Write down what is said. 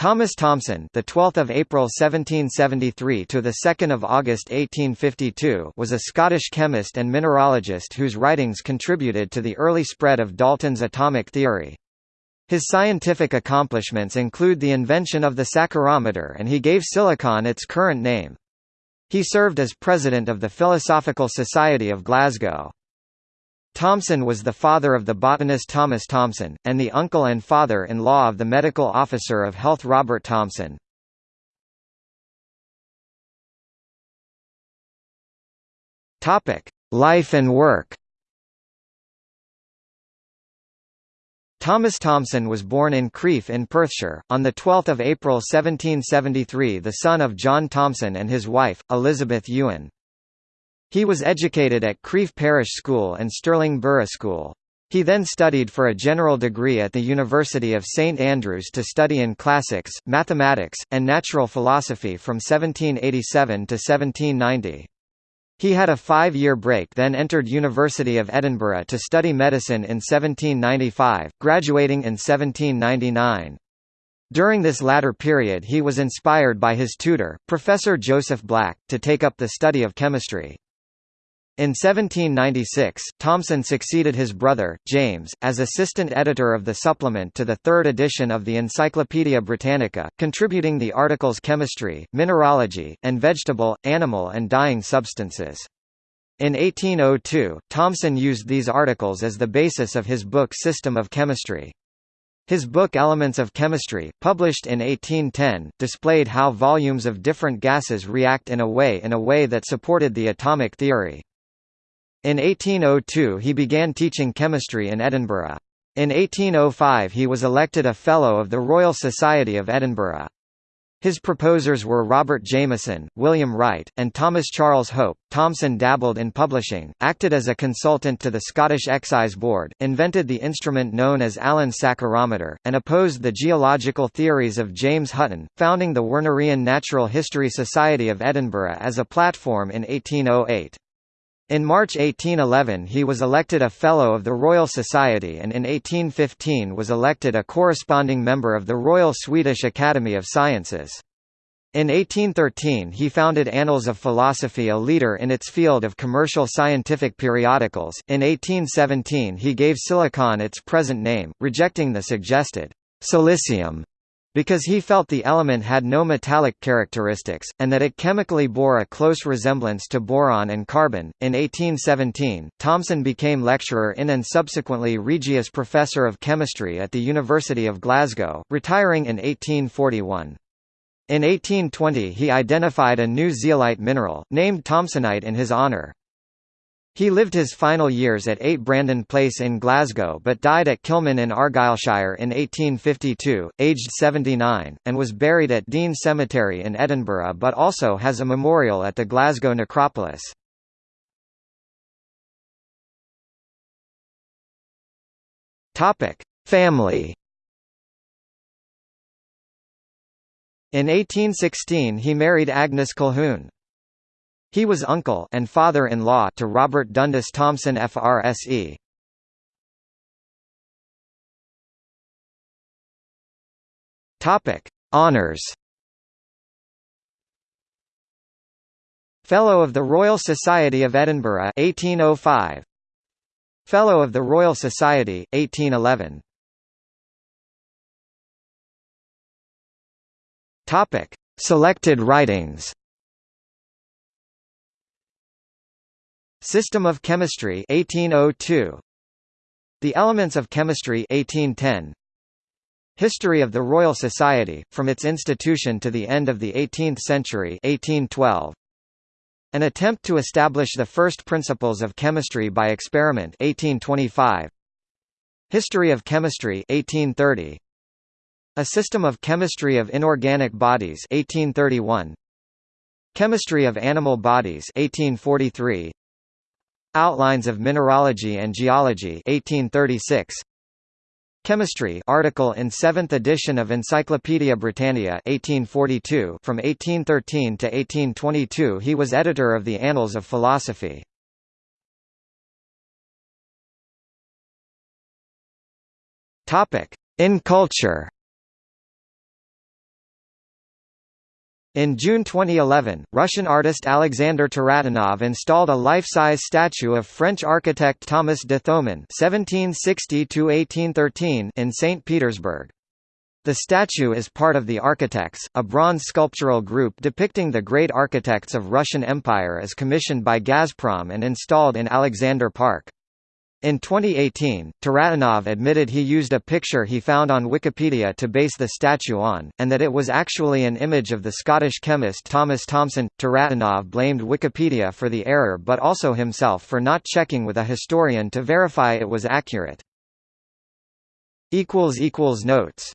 Thomas Thomson, the 12th of April 1773 to the 2nd of August 1852, was a Scottish chemist and mineralogist whose writings contributed to the early spread of Dalton's atomic theory. His scientific accomplishments include the invention of the saccharometer and he gave silicon its current name. He served as president of the Philosophical Society of Glasgow. Thomson was the father of the botanist Thomas Thomson, and the uncle and father-in-law of the medical officer of health Robert Thomson. Life and work Thomas Thomson was born in Crieff in Perthshire, on 12 April 1773 the son of John Thomson and his wife, Elizabeth Ewan. He was educated at Crieff Parish School and Stirling Borough School. He then studied for a general degree at the University of St Andrews to study in classics, mathematics, and natural philosophy from 1787 to 1790. He had a five-year break then entered University of Edinburgh to study medicine in 1795, graduating in 1799. During this latter period he was inspired by his tutor, Professor Joseph Black, to take up the study of chemistry. In 1796, Thomson succeeded his brother, James, as assistant editor of the supplement to the third edition of the Encyclopaedia Britannica, contributing the articles Chemistry, Mineralogy, and Vegetable, Animal and Dyeing Substances. In 1802, Thomson used these articles as the basis of his book System of Chemistry. His book Elements of Chemistry, published in 1810, displayed how volumes of different gases react in a way in a way that supported the atomic theory. In 1802 he began teaching chemistry in Edinburgh. In 1805 he was elected a Fellow of the Royal Society of Edinburgh. His proposers were Robert Jameson, William Wright, and Thomas Charles Hope. Thomson dabbled in publishing, acted as a consultant to the Scottish Excise Board, invented the instrument known as Allen's saccharometer, and opposed the geological theories of James Hutton, founding the Wernerian Natural History Society of Edinburgh as a platform in 1808. In March 1811 he was elected a Fellow of the Royal Society and in 1815 was elected a corresponding member of the Royal Swedish Academy of Sciences. In 1813 he founded Annals of Philosophy a leader in its field of commercial scientific periodicals. In 1817 he gave silicon its present name, rejecting the suggested silicium because he felt the element had no metallic characteristics, and that it chemically bore a close resemblance to boron and carbon. In 1817, Thomson became lecturer in and subsequently Regius Professor of Chemistry at the University of Glasgow, retiring in 1841. In 1820 he identified a new zeolite mineral, named Thomsonite in his honour. He lived his final years at 8 Brandon Place in Glasgow but died at Kilmun in Argyllshire in 1852, aged 79, and was buried at Dean Cemetery in Edinburgh but also has a memorial at the Glasgow necropolis. Family In 1816 he married Agnes Colquhoun. He was uncle and father-in-law to Robert Dundas Thomson FRSE. Topic: Honors. Fellow of the Royal Society of Edinburgh 1805. Fellow of the Royal Society 1811. Topic: Selected writings. System of Chemistry 1802 The Elements of Chemistry 1810 History of the Royal Society from its institution to the end of the 18th century 1812 An attempt to establish the first principles of chemistry by experiment 1825 History of Chemistry 1830 A System of Chemistry of Inorganic Bodies 1831 Chemistry of Animal Bodies 1843 Outlines of Mineralogy and Geology 1836 Chemistry article in 7th edition of Encyclopaedia Britannica 1842 from 1813 to 1822 he was editor of the Annals of Philosophy. Topic in culture In June 2011, Russian artist Alexander Taratynov installed a life-size statue of French architect Thomas de Thomon (1760–1813) in St. Petersburg. The statue is part of the Architects, a bronze sculptural group depicting the great architects of Russian Empire as commissioned by Gazprom and installed in Alexander Park. In 2018, Taratynov admitted he used a picture he found on Wikipedia to base the statue on, and that it was actually an image of the Scottish chemist Thomas Thomson. Taratynov blamed Wikipedia for the error but also himself for not checking with a historian to verify it was accurate. Notes